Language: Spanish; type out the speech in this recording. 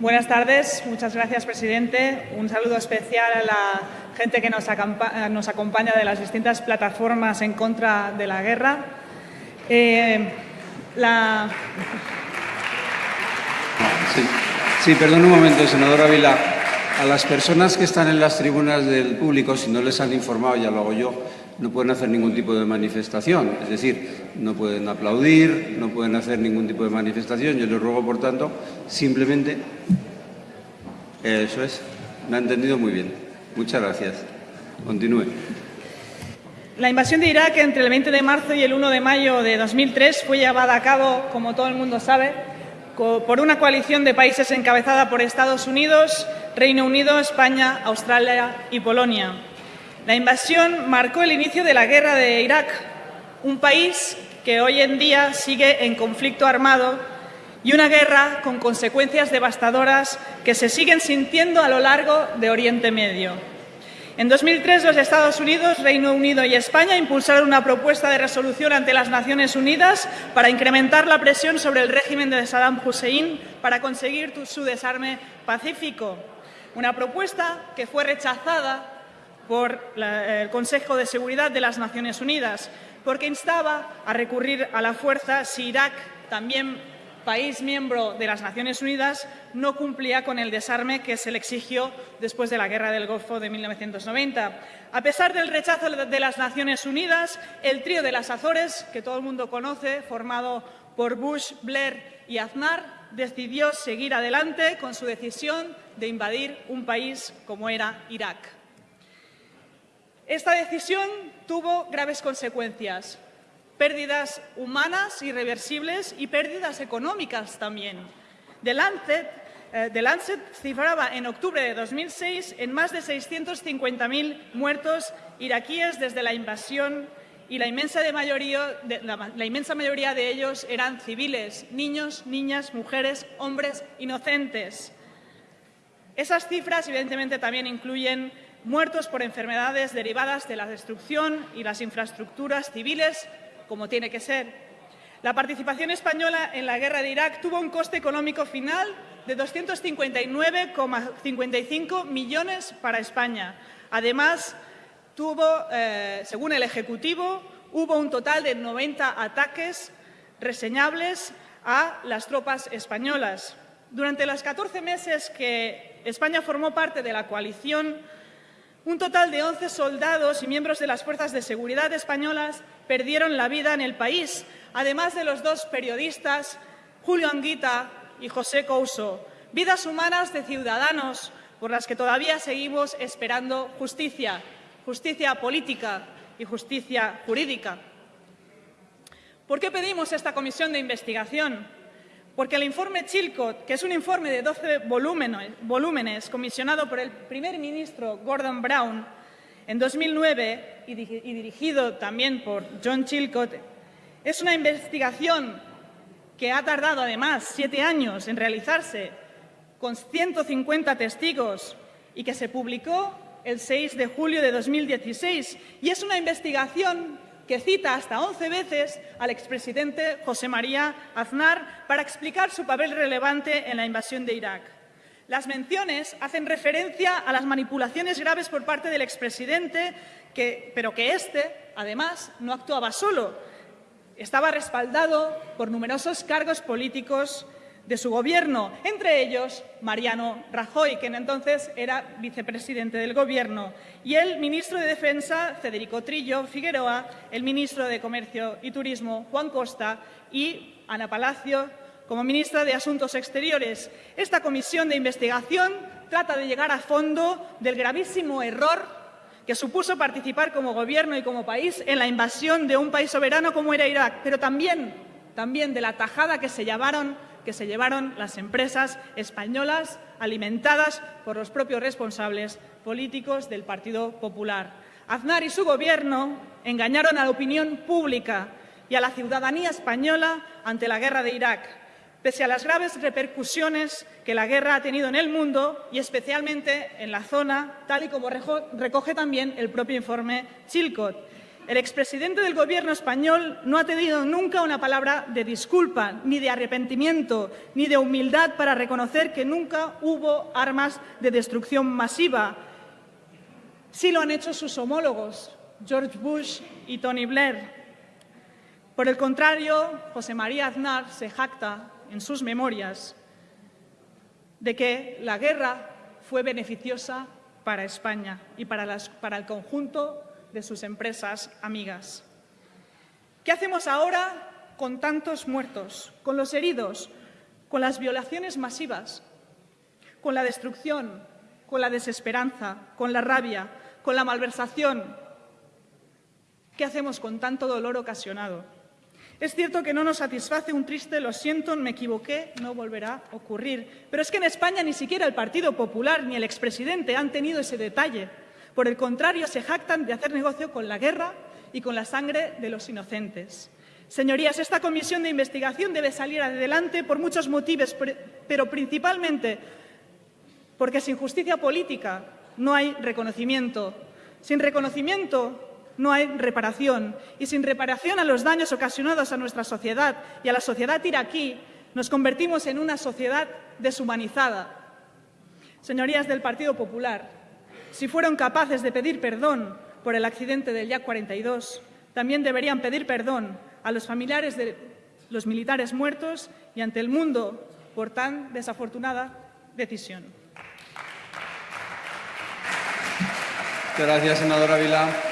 Buenas tardes, muchas gracias, presidente. Un saludo especial a la gente que nos, acompaña de las distintas plataformas en contra de la guerra. Eh, sí. perdón un momento, senador Ávila. A las personas que están en las tribunas del público, si no les han informado, ya lo hago yo, no pueden hacer ningún tipo de manifestación. Es decir, no pueden aplaudir, no pueden hacer ningún tipo de manifestación. Yo les ruego, por tanto, simplemente... Eso es. Me ha entendido muy bien. Muchas gracias. Continúe. La invasión de Irak entre el 20 de marzo y el 1 de mayo de 2003 fue llevada a cabo, como todo el mundo sabe, por una coalición de países encabezada por Estados Unidos, Reino Unido, España, Australia y Polonia. La invasión marcó el inicio de la guerra de Irak, un país que hoy en día sigue en conflicto armado y una guerra con consecuencias devastadoras que se siguen sintiendo a lo largo de Oriente Medio. En 2003, los Estados Unidos, Reino Unido y España impulsaron una propuesta de resolución ante las Naciones Unidas para incrementar la presión sobre el régimen de Saddam Hussein para conseguir su desarme pacífico. Una propuesta que fue rechazada por el Consejo de Seguridad de las Naciones Unidas, porque instaba a recurrir a la fuerza si Irak, también país miembro de las Naciones Unidas, no cumplía con el desarme que se le exigió después de la Guerra del Golfo de 1990. A pesar del rechazo de las Naciones Unidas, el trío de las Azores, que todo el mundo conoce, formado por Bush, Blair y Aznar, decidió seguir adelante con su decisión de invadir un país como era Irak. Esta decisión tuvo graves consecuencias pérdidas humanas irreversibles y pérdidas económicas también. The Lancet, eh, cifraba en octubre de 2006 en más de 650.000 muertos iraquíes desde la invasión y la inmensa mayoría de ellos eran civiles, niños, niñas, mujeres, hombres inocentes. Esas cifras, evidentemente, también incluyen muertos por enfermedades derivadas de la destrucción y las infraestructuras civiles como tiene que ser. La participación española en la guerra de Irak tuvo un coste económico final de 259,55 millones para España. Además, tuvo, eh, según el Ejecutivo, hubo un total de 90 ataques reseñables a las tropas españolas. Durante los 14 meses que España formó parte de la coalición, un total de 11 soldados y miembros de las fuerzas de seguridad españolas perdieron la vida en el país, además de los dos periodistas, Julio Anguita y José Couso, vidas humanas de ciudadanos por las que todavía seguimos esperando justicia, justicia política y justicia jurídica. ¿Por qué pedimos esta comisión de investigación? Porque el informe Chilcot, que es un informe de 12 volúmenes, comisionado por el primer ministro Gordon Brown, en 2009 y dirigido también por John Chilcott, es una investigación que ha tardado además siete años en realizarse con 150 testigos y que se publicó el 6 de julio de 2016 y es una investigación que cita hasta 11 veces al expresidente José María Aznar para explicar su papel relevante en la invasión de Irak. Las menciones hacen referencia a las manipulaciones graves por parte del expresidente, pero que éste, además, no actuaba solo. Estaba respaldado por numerosos cargos políticos de su gobierno, entre ellos Mariano Rajoy, quien entonces era vicepresidente del Gobierno, y el ministro de Defensa, Federico Trillo Figueroa, el ministro de Comercio y Turismo, Juan Costa, y Ana Palacio, como ministra de Asuntos Exteriores. Esta comisión de investigación trata de llegar a fondo del gravísimo error que supuso participar como Gobierno y como país en la invasión de un país soberano como era Irak, pero también, también de la tajada que se llevaron que se llevaron las empresas españolas alimentadas por los propios responsables políticos del Partido Popular. Aznar y su Gobierno engañaron a la opinión pública y a la ciudadanía española ante la guerra de Irak pese a las graves repercusiones que la guerra ha tenido en el mundo y especialmente en la zona, tal y como recoge también el propio informe Chilcot. El expresidente del Gobierno español no ha tenido nunca una palabra de disculpa, ni de arrepentimiento, ni de humildad para reconocer que nunca hubo armas de destrucción masiva. Sí lo han hecho sus homólogos, George Bush y Tony Blair. Por el contrario, José María Aznar se jacta en sus memorias de que la guerra fue beneficiosa para España y para, para el conjunto de sus empresas amigas. ¿Qué hacemos ahora con tantos muertos, con los heridos, con las violaciones masivas, con la destrucción, con la desesperanza, con la rabia, con la malversación? ¿Qué hacemos con tanto dolor ocasionado? Es cierto que no nos satisface un triste lo siento, me equivoqué, no volverá a ocurrir. Pero es que en España ni siquiera el Partido Popular ni el expresidente han tenido ese detalle. Por el contrario, se jactan de hacer negocio con la guerra y con la sangre de los inocentes. Señorías, esta comisión de investigación debe salir adelante por muchos motivos, pero principalmente porque sin justicia política no hay reconocimiento. Sin reconocimiento no hay reparación. Y sin reparación a los daños ocasionados a nuestra sociedad y a la sociedad iraquí, nos convertimos en una sociedad deshumanizada. Señorías del Partido Popular, si fueron capaces de pedir perdón por el accidente del Yak 42, también deberían pedir perdón a los familiares de los militares muertos y ante el mundo por tan desafortunada decisión. Gracias.